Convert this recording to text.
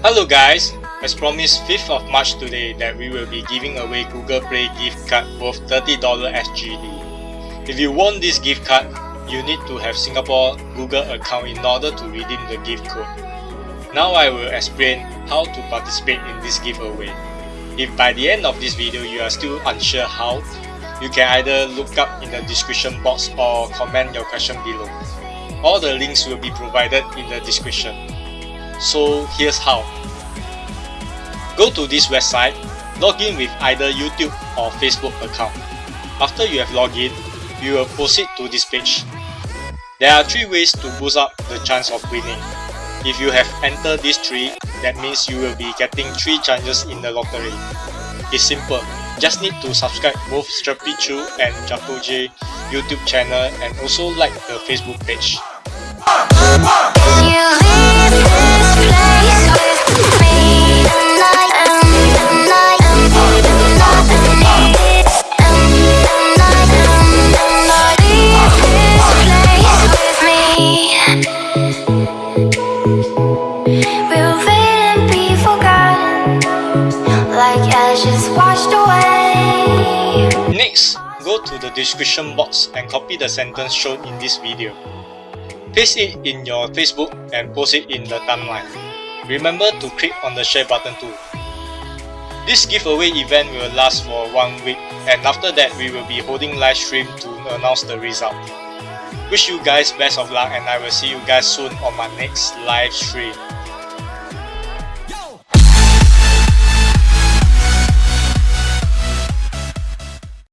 Hello guys, as promised 5th of March today that we will be giving away Google Play gift card worth $30 SGD. If you want this gift card, you need to have Singapore Google account in order to redeem the gift code. Now I will explain how to participate in this giveaway. If by the end of this video you are still unsure how, you can either look up in the description box or comment your question below. All the links will be provided in the description. So here's how. Go to this website, log in with either YouTube or Facebook account. After you have logged in, you will proceed to this page. There are 3 ways to boost up the chance of winning. If you have entered these 3, that means you will be getting 3 chances in the lottery. It's simple, just need to subscribe both Strappy Chew and Jaco J YouTube channel and also like the Facebook page. Next, go to the description box and copy the sentence shown in this video. Paste it in your Facebook and post it in the timeline. Remember to click on the share button too. This giveaway event will last for one week and after that we will be holding live stream to announce the result. Wish you guys best of luck and I will see you guys soon on my next live stream.